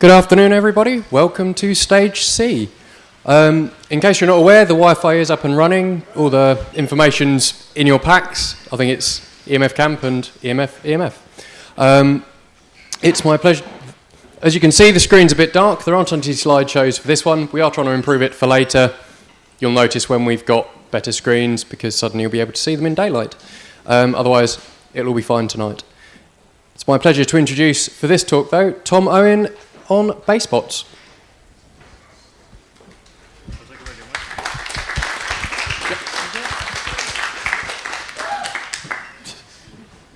Good afternoon, everybody. Welcome to Stage C. Um, in case you're not aware, the Wi-Fi is up and running. All the information's in your packs. I think it's EMF Camp and EMF EMF. Um, it's my pleasure. As you can see, the screen's a bit dark. There aren't any slideshows for this one. We are trying to improve it for later. You'll notice when we've got better screens because suddenly you'll be able to see them in daylight. Um, otherwise, it'll all be fine tonight. It's my pleasure to introduce for this talk, though, Tom Owen on BaseBots.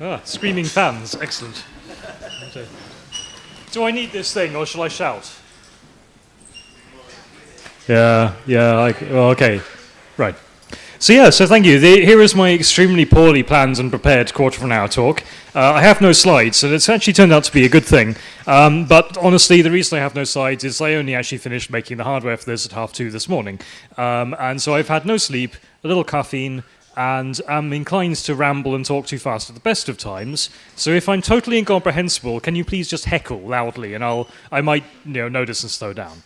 Ah, screaming fans, excellent. Do I need this thing or shall I shout? Yeah, yeah, I, well, okay, right. So yeah, so thank you. The, here is my extremely poorly planned and prepared quarter of an hour talk. Uh, I have no slides, so it's actually turned out to be a good thing. Um, but honestly, the reason I have no slides is I only actually finished making the hardware for this at half two this morning. Um, and so I've had no sleep, a little caffeine, and am inclined to ramble and talk too fast at the best of times. So if I'm totally incomprehensible, can you please just heckle loudly, and I'll I might you know notice and slow down.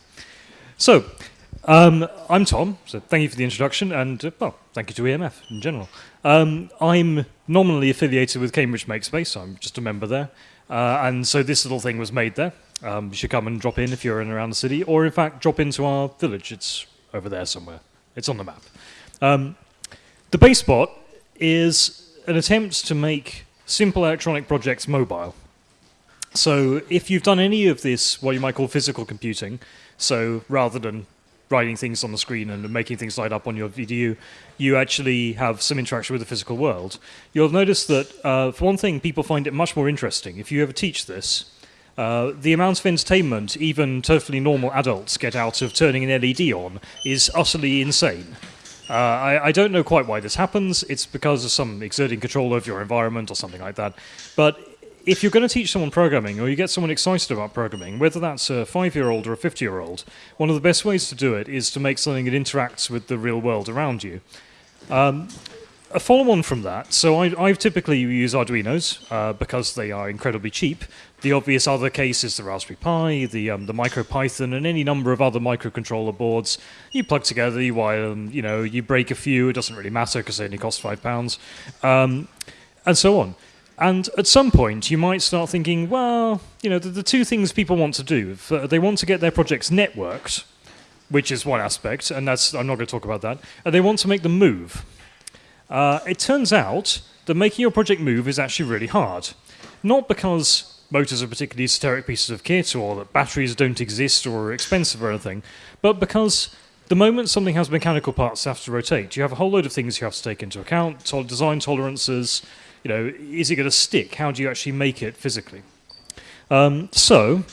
So. Um, I'm Tom, so thank you for the introduction, and uh, well, thank you to EMF in general. Um, I'm nominally affiliated with Cambridge Makespace, so I'm just a member there, uh, and so this little thing was made there. Um, you should come and drop in if you're in around the city, or in fact, drop into our village. It's over there somewhere. It's on the map. Um, the BaseBot is an attempt to make simple electronic projects mobile. So if you've done any of this, what you might call physical computing, so rather than writing things on the screen and making things light up on your VDU, you actually have some interaction with the physical world. You'll notice that, uh, for one thing, people find it much more interesting. If you ever teach this, uh, the amount of entertainment even totally normal adults get out of turning an LED on is utterly insane. Uh, I, I, don't know quite why this happens. It's because of some exerting control over your environment or something like that. But if you're going to teach someone programming or you get someone excited about programming, whether that's a five year old or a 50 year old, one of the best ways to do it is to make something that interacts with the real world around you. Um, a follow on from that, so I, I typically use Arduinos uh, because they are incredibly cheap. The obvious other case is the Raspberry Pi, the um, the MicroPython, and any number of other microcontroller boards. You plug together, you wire them, you know, you break a few. It doesn't really matter because they only cost five pounds, um, and so on. And at some point, you might start thinking, well, you know, the, the two things people want to do, uh, they want to get their projects networked, which is one aspect, and that's I'm not going to talk about that, and they want to make them move. Uh, it turns out that making your project move is actually really hard. Not because motors are particularly esoteric pieces of kit or that batteries don't exist or are expensive or anything, but because the moment something has mechanical parts that have to rotate, you have a whole load of things you have to take into account, to design tolerances, you know, is it going to stick? How do you actually make it physically? Um, so,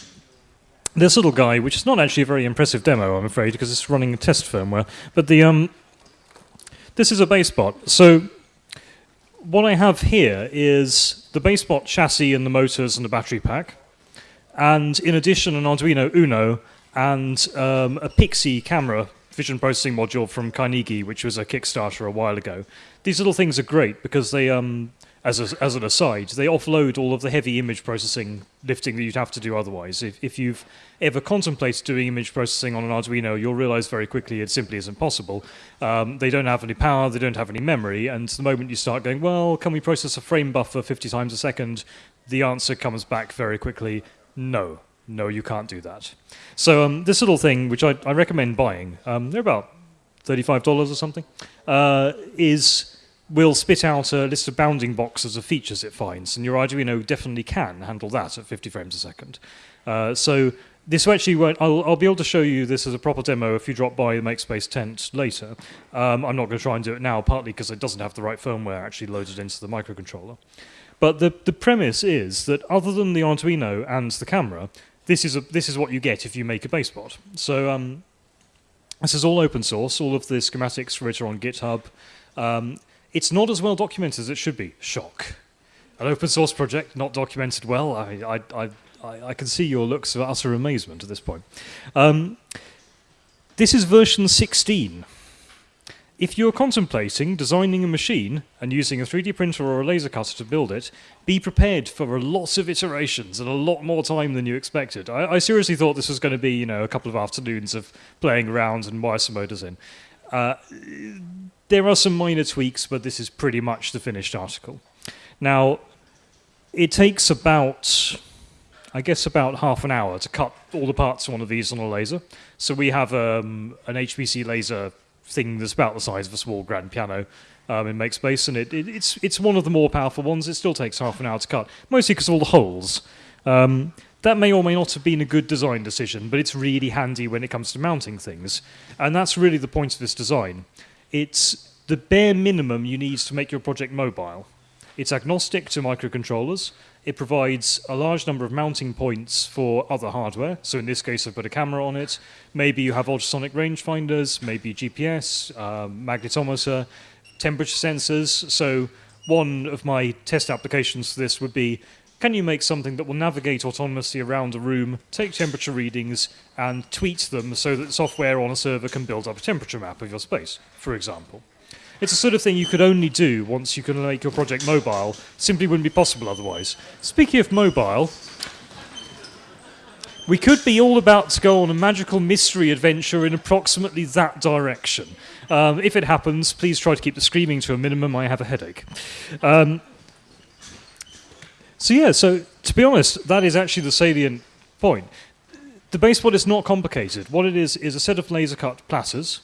this little guy, which is not actually a very impressive demo, I'm afraid, because it's running test firmware, but the um, this is a BaseBot. So, what I have here is the BaseBot chassis and the motors and the battery pack, and in addition, an Arduino Uno and um, a Pixy camera vision processing module from Carnegie, which was a Kickstarter a while ago. These little things are great because they um, as, a, as an aside, they offload all of the heavy image processing lifting that you'd have to do otherwise. If, if you've ever contemplated doing image processing on an Arduino, you'll realize very quickly it simply isn't possible. Um, they don't have any power, they don't have any memory, and the moment you start going, well, can we process a frame buffer 50 times a second, the answer comes back very quickly, no. No, you can't do that. So um, this little thing, which I, I recommend buying, um, they're about $35 or something, uh, is will spit out a list of bounding boxes of features it finds, and your Arduino definitely can handle that at 50 frames a second. Uh, so this actually won't, I'll, I'll, be able to show you this as a proper demo if you drop by the Makespace tent later. Um, I'm not going to try and do it now, partly because it doesn't have the right firmware actually loaded into the microcontroller. But the, the premise is that other than the Arduino and the camera, this is, a, this is what you get if you make a BaseBot. So um, this is all open source. All of the schematics for it are on GitHub. Um, it's not as well documented as it should be. Shock. An open source project not documented well. I, I, I, I can see your looks of utter amazement at this point. Um, this is version 16. if you're contemplating designing a machine and using a 3D printer or a laser cutter to build it, be prepared for lots of iterations and a lot more time than you expected. I, I seriously thought this was going to be, you know, a couple of afternoons of playing around and wire some motors in. Uh, there are some minor tweaks, but this is pretty much the finished article. Now, it takes about, I guess, about half an hour to cut all the parts of one of these on a laser. So we have um, an HPC laser thing that's about the size of a small grand piano um, in MakeSpace, and it, it, it's it's one of the more powerful ones. It still takes half an hour to cut, mostly because of all the holes. Um, that may or may not have been a good design decision, but it's really handy when it comes to mounting things, and that's really the point of this design. It's the bare minimum you need to make your project mobile. It's agnostic to microcontrollers. It provides a large number of mounting points for other hardware. So in this case, I've put a camera on it. Maybe you have ultrasonic rangefinders, maybe GPS, um, magnetometer, temperature sensors. So one of my test applications for this would be, can you make something that will navigate autonomously around a room, take temperature readings, and tweet them so that software on a server can build up a temperature map of your space, for example. It's the sort of thing you could only do once you can make your project mobile. Simply wouldn't be possible otherwise. Speaking of mobile, we could be all about to go on a magical mystery adventure in approximately that direction. Um, if it happens, please try to keep the screaming to a minimum. I have a headache. Um, so yeah, so to be honest, that is actually the salient point. The BaseBot is not complicated. What it is is a set of laser cut platters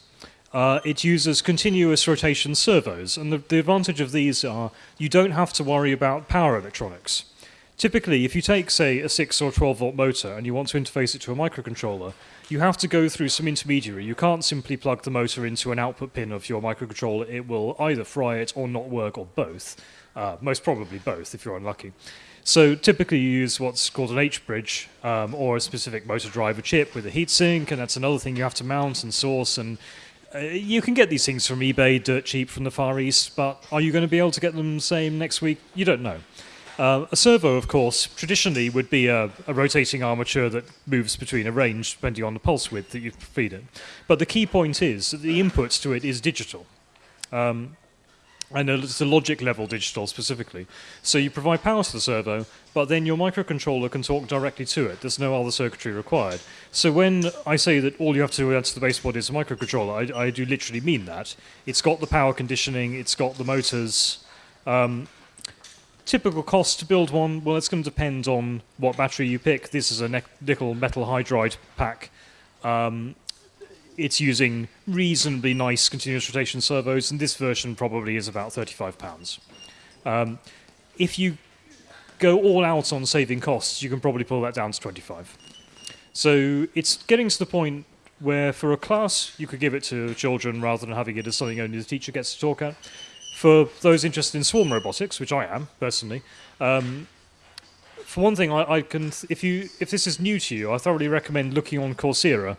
uh, it uses continuous rotation servos, and the, the advantage of these are you don't have to worry about power electronics. Typically, if you take, say, a 6 or 12 volt motor and you want to interface it to a microcontroller, you have to go through some intermediary. You can't simply plug the motor into an output pin of your microcontroller. It will either fry it or not work, or both. Uh, most probably both, if you're unlucky. So typically you use what's called an H-bridge um, or a specific motor driver chip with a heatsink, and that's another thing you have to mount and source. And uh, you can get these things from eBay, dirt cheap from the Far East, but are you going to be able to get them same next week? You don't know. Uh, a servo, of course, traditionally would be a, a, rotating armature that moves between a range depending on the pulse width that you feed it. But the key point is that the inputs to it is digital. Um, and it's a logic level digital specifically. So you provide power to the servo, but then your microcontroller can talk directly to it. There's no other circuitry required. So when I say that all you have to add to the BaseBot is a microcontroller, I, I do literally mean that. It's got the power conditioning, it's got the motors. Um, typical cost to build one, well, it's going to depend on what battery you pick. This is a nickel metal hydride pack. Um, it's using reasonably nice continuous rotation servos, and this version probably is about £35. Um, if you go all out on saving costs, you can probably pull that down to 25 So it's getting to the point where for a class, you could give it to children rather than having it as something only the teacher gets to talk at. For those interested in swarm robotics, which I am, personally, um, for one thing, I, I, can, if you, if this is new to you, I thoroughly recommend looking on Coursera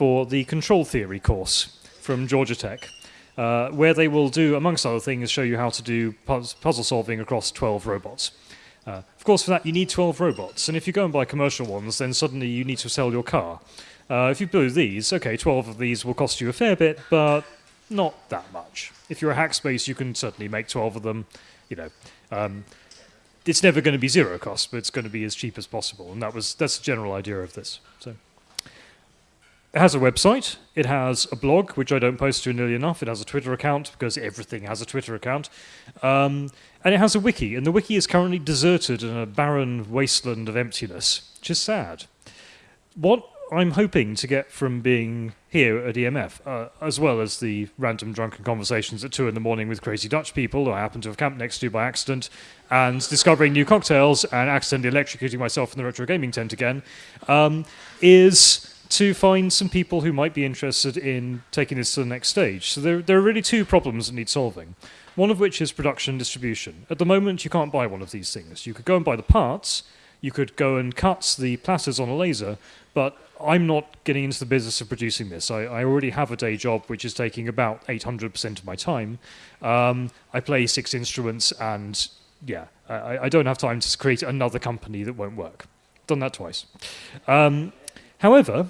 for the control theory course from Georgia Tech, uh, where they will do, amongst other things, show you how to do puzzle solving across 12 robots. Uh, of course, for that, you need 12 robots, and if you go and buy commercial ones, then suddenly you need to sell your car. Uh, if you build these, okay, 12 of these will cost you a fair bit, but not that much. If you're a hackspace, you can certainly make 12 of them. You know, um, it's never going to be zero cost, but it's going to be as cheap as possible, and that was that's the general idea of this. So. It has a website. It has a blog, which I don't post to nearly enough. It has a Twitter account because everything has a Twitter account, um, and it has a wiki. And the wiki is currently deserted in a barren wasteland of emptiness, which is sad. What I'm hoping to get from being here at EMF, uh, as well as the random drunken conversations at two in the morning with crazy Dutch people who I happen to have camped next to by accident, and discovering new cocktails and accidentally electrocuting myself in the retro gaming tent again, um, is to find some people who might be interested in taking this to the next stage. So there, there are really two problems that need solving. One of which is production and distribution. At the moment, you can't buy one of these things. You could go and buy the parts, you could go and cut the platters on a laser, but I'm not getting into the business of producing this. I, I already have a day job which is taking about 800% of my time. Um, I play six instruments, and yeah, I, I, don't have time to create another company that won't work. Done that twice. Um, however,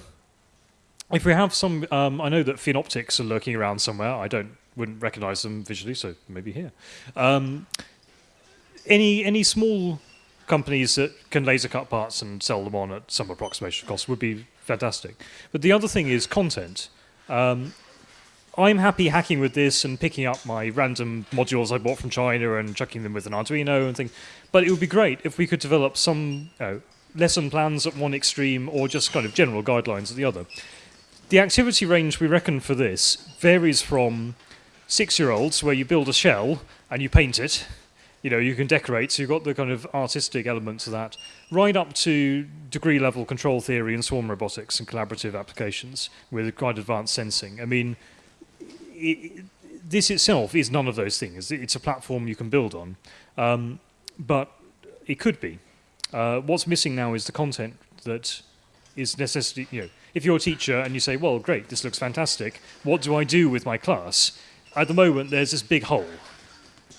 if we have some, um, I know that Phenoptix are lurking around somewhere. I don't wouldn't recognise them visually, so maybe here. Um, any any small companies that can laser cut parts and sell them on at some approximation cost would be fantastic. But the other thing is content. Um, I'm happy hacking with this and picking up my random modules I bought from China and chucking them with an Arduino and things. But it would be great if we could develop some you know, lesson plans at one extreme or just kind of general guidelines at the other. The activity range we reckon for this varies from six-year-olds where you build a shell and you paint it. You know, you can decorate, so you've got the kind of artistic elements of that, right up to degree level control theory and swarm robotics and collaborative applications with quite advanced sensing. I mean, it, this itself is none of those things. It's a platform you can build on, um, but it could be. Uh, what's missing now is the content that is necessity. You know, if you're a teacher and you say, "Well, great, this looks fantastic. What do I do with my class?" At the moment, there's this big hole,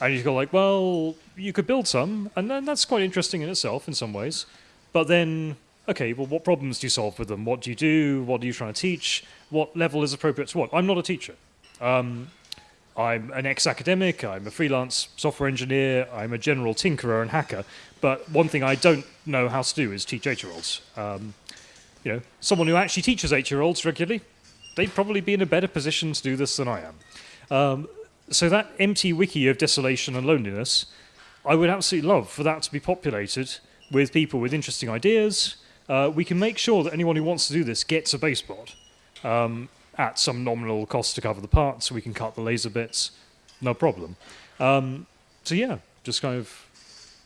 and you go like, "Well, you could build some, and then that's quite interesting in itself in some ways." But then, okay, well, what problems do you solve with them? What do you do? What are you trying to teach? What level is appropriate to what? I'm not a teacher. Um, I'm an ex-academic, I'm a freelance software engineer, I'm a general tinkerer and hacker, but one thing I don't know how to do is teach eight-year-olds. Um, you know, someone who actually teaches eight-year-olds regularly, they'd probably be in a better position to do this than I am. Um, so that empty wiki of desolation and loneliness, I would absolutely love for that to be populated with people with interesting ideas. Uh, we can make sure that anyone who wants to do this gets a base bot. Um, at some nominal cost to cover the parts. We can cut the laser bits, no problem. Um, so yeah, just kind of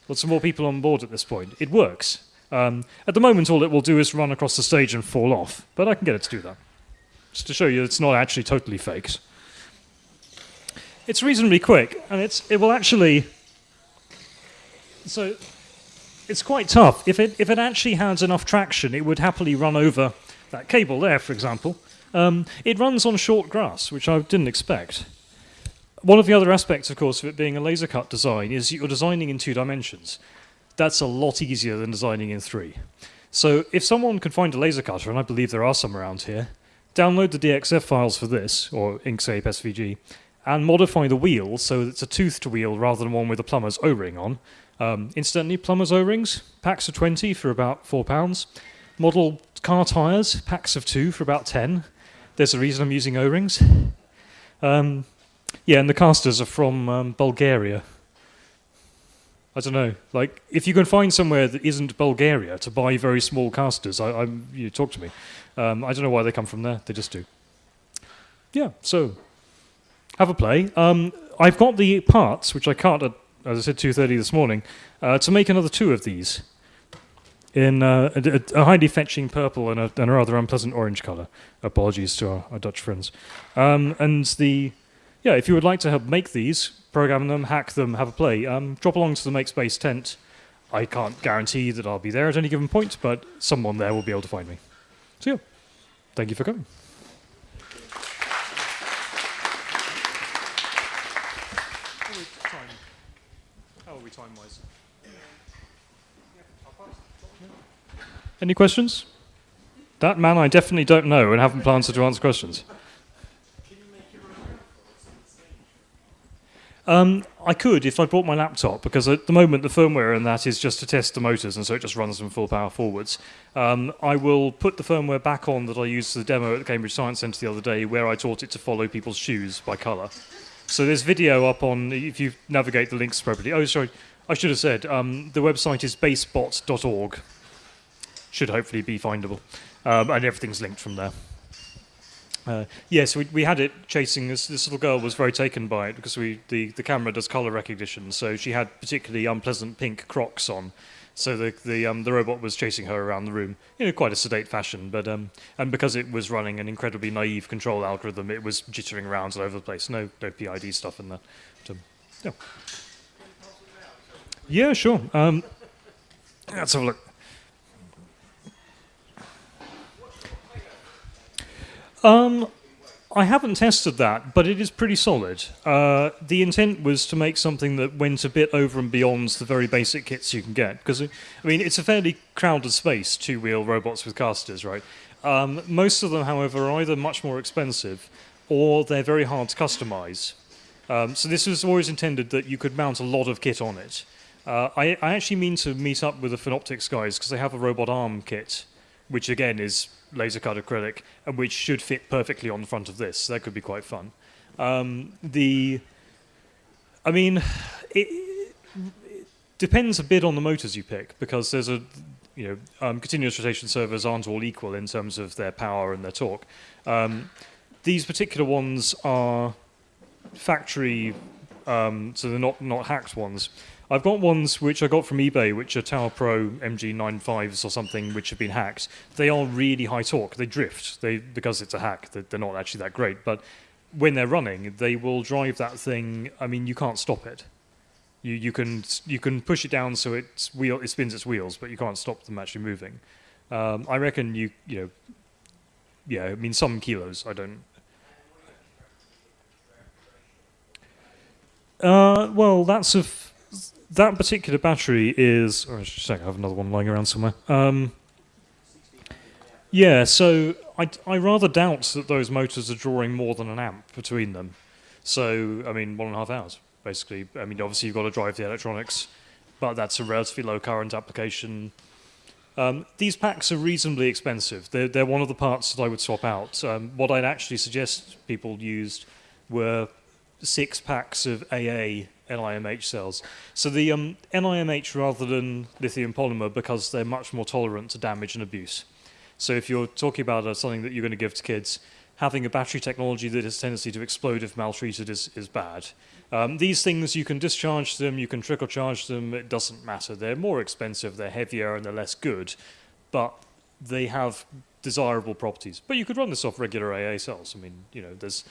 lots of more people on board at this point. It works. Um, at the moment, all it will do is run across the stage and fall off, but I can get it to do that. Just to show you it's not actually totally faked. It's reasonably quick, and it's it will actually. So, it's quite tough. If it if it actually has enough traction, it would happily run over that cable there, for example, um, it runs on short grass, which I didn't expect. One of the other aspects, of course, of it being a laser cut design is you're designing in two dimensions. That's a lot easier than designing in three. So if someone can find a laser cutter, and I believe there are some around here, download the DXF files for this, or Inkscape SVG, and modify the wheel so that it's a toothed wheel rather than one with a plumber's O-ring on. Um, incidentally, plumber's O-rings, packs of 20 for about £4. Model car tyres, packs of two for about 10 there's a reason I'm using O-rings. Um, yeah, and the casters are from um, Bulgaria. I don't know. Like, if you can find somewhere that isn't Bulgaria to buy very small casters, I, I you talk to me. Um, I don't know why they come from there. They just do. Yeah. So, have a play. Um, I've got the parts, which I cut at, as I said, 2:30 this morning, uh, to make another two of these in uh, a, a, highly fetching purple and a, and a, rather unpleasant orange color. Apologies to our, our Dutch friends. Um, and the, yeah, if you would like to help make these, program them, hack them, have a play, um, drop along to the Makespace tent. I can't guarantee that I'll be there at any given point, but someone there will be able to find me. So yeah, thank you for coming. How are we time-wise? Any questions? That man I definitely don't know and haven't planned to answer questions. Um, I could if I brought my laptop, because at the moment the firmware in that is just to test the motors, and so it just runs them full power forwards. Um, I will put the firmware back on that I used for the demo at the Cambridge Science Centre the other day, where I taught it to follow people's shoes by colour. So there's video up on, if you navigate the links properly. Oh, sorry, I should have said, um, the website is basebot.org should hopefully be findable. Um, and everything's linked from there. Uh, yes, we, we had it chasing this. This little girl was very taken by it because we the, the camera does color recognition. So she had particularly unpleasant pink Crocs on. So the the um, the robot was chasing her around the room in a quite a sedate fashion. But um, and because it was running an incredibly naive control algorithm, it was jittering around all over the place. No no PID stuff in there. Yeah. Yeah, sure. Um, let's have a look. Um, I haven't tested that, but it is pretty solid. Uh, the intent was to make something that went a bit over and beyond the very basic kits you can get. Because, I mean, it's a fairly crowded space, two wheel robots with casters, right? Um, most of them, however, are either much more expensive or they're very hard to customize. Um, so this was always intended that you could mount a lot of kit on it. Uh, I, I, actually mean to meet up with the Phenoptix guys because they have a robot arm kit, which again is laser cut acrylic and which should fit perfectly on the front of this. That could be quite fun. Um, the, I mean, it, it, depends a bit on the motors you pick because there's a, you know, um, continuous rotation servos aren't all equal in terms of their power and their torque. Um, these particular ones are factory, um, so they're not not hacked ones. I've got ones which I got from eBay, which are Tower Pro MG95s or something, which have been hacked. They are really high torque. They drift. They because it's a hack. They're not actually that great, but when they're running, they will drive that thing. I mean, you can't stop it. You you can you can push it down so it's wheel it spins its wheels, but you can't stop them actually moving. Um, I reckon you you know. Yeah, I mean some kilos. I don't. Uh, well, that's a that particular battery is. Oh, just I have another one lying around somewhere. Um, yeah, so I, I rather doubt that those motors are drawing more than an amp between them. So, I mean, one and a half hours, basically. I mean, obviously, you've got to drive the electronics, but that's a relatively low current application. Um, these packs are reasonably expensive. They're, they're one of the parts that I would swap out. Um, what I'd actually suggest people used were six packs of AA NIMH cells. So the um, NIMH rather than lithium polymer because they're much more tolerant to damage and abuse. So if you're talking about uh, something that you're going to give to kids, having a battery technology that has a tendency to explode if maltreated is, is bad. Um, these things, you can discharge them, you can trickle charge them, it doesn't matter. They're more expensive, they're heavier, and they're less good, but they have desirable properties. But you could run this off regular AA cells. I mean, you know, there's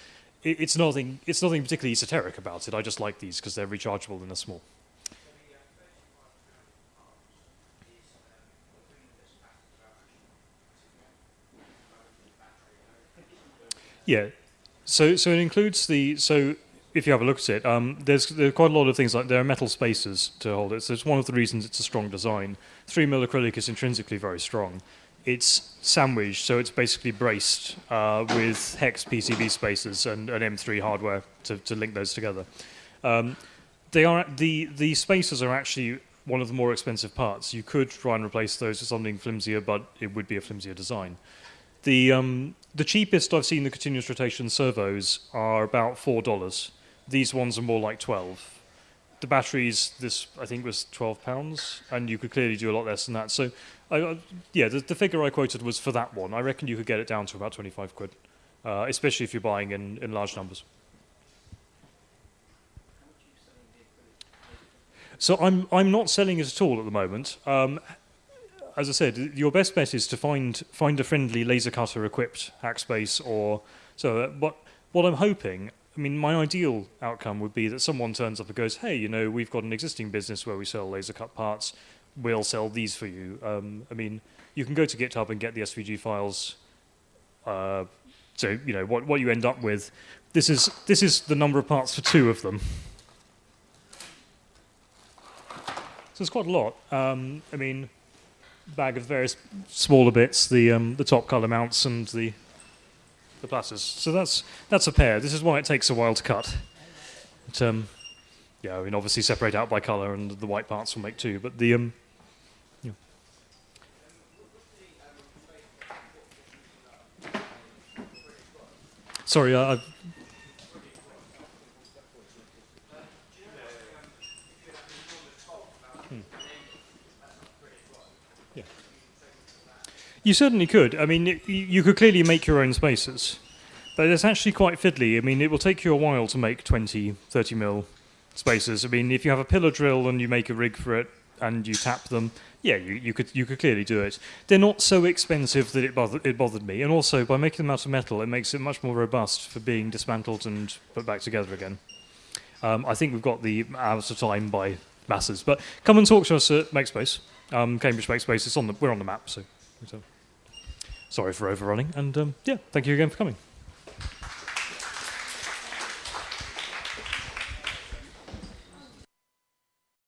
it's nothing. It's nothing particularly esoteric about it. I just like these because they're rechargeable and they're small. Yeah. So so it includes the so if you have a look at it, um, there's there quite a lot of things like there are metal spacers to hold it. So it's one of the reasons it's a strong design. Three mil acrylic is intrinsically very strong it's sandwiched, so it's basically braced uh, with hex PCB spacers and an M3 hardware to, to link those together. Um, they are the the spacers are actually one of the more expensive parts. You could try and replace those with something flimsier, but it would be a flimsier design. The um, the cheapest I've seen the continuous rotation servos are about four dollars. These ones are more like twelve the batteries, this I think was twelve pounds, and you could clearly do a lot less than that. So, I, yeah, the, the, figure I quoted was for that one. I reckon you could get it down to about twenty-five quid, uh, especially if you're buying in, in large numbers. So I'm I'm not selling it at all at the moment. Um, as I said, your best bet is to find find a friendly laser cutter equipped hackspace or so. Uh, what what I'm hoping I mean, my ideal outcome would be that someone turns up and goes, hey, you know, we've got an existing business where we sell laser cut parts. We'll sell these for you. Um, I mean, you can go to GitHub and get the SVG files. Uh, so, you know, what, what you end up with, this is, this is the number of parts for two of them. So it's quite a lot. Um, I mean, bag of various smaller bits, the, um, the top color mounts and the the platters. So that's that's a pair. This is why it takes a while to cut. But, um, yeah, I mean, obviously separate out by colour, and the white parts will make two. But the um, Sorry, I, I've hmm. You certainly could. I mean, you could clearly make your own spaces, but it's actually quite fiddly. I mean, it will take you a while to make 20, 30 mil spaces. I mean, if you have a pillar drill and you make a rig for it and you tap them, yeah, you, you could you could clearly do it. They're not so expensive that it bothered, it bothered me, and also by making them out of metal, it makes it much more robust for being dismantled and put back together again. Um, I think we've got the hours of time by masses, but come and talk to us at MakeSpace, um, Cambridge MakeSpace. It's on the we're on the map, so. so. Sorry for overrunning, and um, yeah, thank you again for coming.